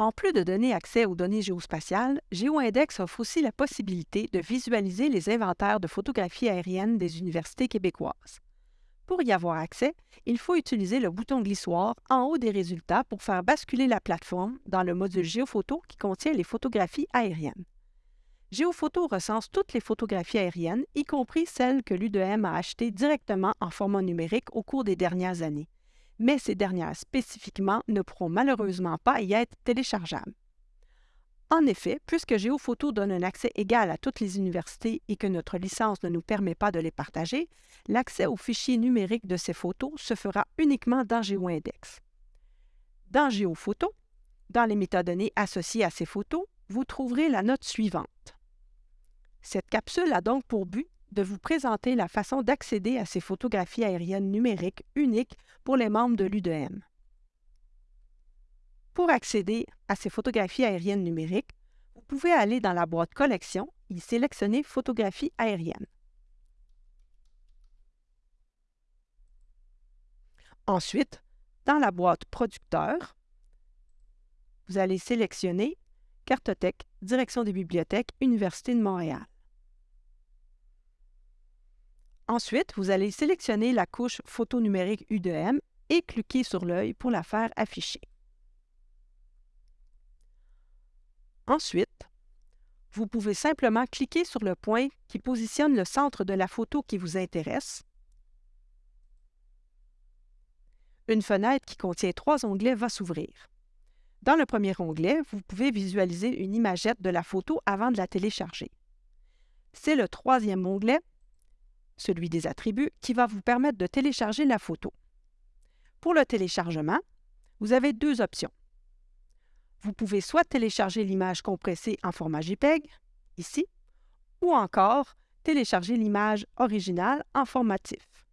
En plus de donner accès aux données géospatiales, GeoIndex offre aussi la possibilité de visualiser les inventaires de photographie aérienne des universités québécoises. Pour y avoir accès, il faut utiliser le bouton glissoir en haut des résultats pour faire basculer la plateforme dans le module Géophoto qui contient les photographies aériennes. Géophoto recense toutes les photographies aériennes, y compris celles que l'UDM a achetées directement en format numérique au cours des dernières années mais ces dernières spécifiquement ne pourront malheureusement pas y être téléchargeables. En effet, puisque GeoPhoto donne un accès égal à toutes les universités et que notre licence ne nous permet pas de les partager, l'accès aux fichiers numériques de ces photos se fera uniquement dans GeoIndex. Dans GeoPhoto, dans les métadonnées associées à ces photos, vous trouverez la note suivante. Cette capsule a donc pour but de vous présenter la façon d'accéder à ces photographies aériennes numériques uniques pour les membres de l'UDM. Pour accéder à ces photographies aériennes numériques, vous pouvez aller dans la boîte Collection et sélectionner Photographies aériennes. Ensuite, dans la boîte Producteur, vous allez sélectionner Cartothèque, Direction des bibliothèques, Université de Montréal. Ensuite, vous allez sélectionner la couche photo numérique UDM et cliquer sur l'œil pour la faire afficher. Ensuite, vous pouvez simplement cliquer sur le point qui positionne le centre de la photo qui vous intéresse. Une fenêtre qui contient trois onglets va s'ouvrir. Dans le premier onglet, vous pouvez visualiser une imagette de la photo avant de la télécharger. C'est le troisième onglet celui des attributs, qui va vous permettre de télécharger la photo. Pour le téléchargement, vous avez deux options. Vous pouvez soit télécharger l'image compressée en format JPEG, ici, ou encore télécharger l'image originale en format TIFF.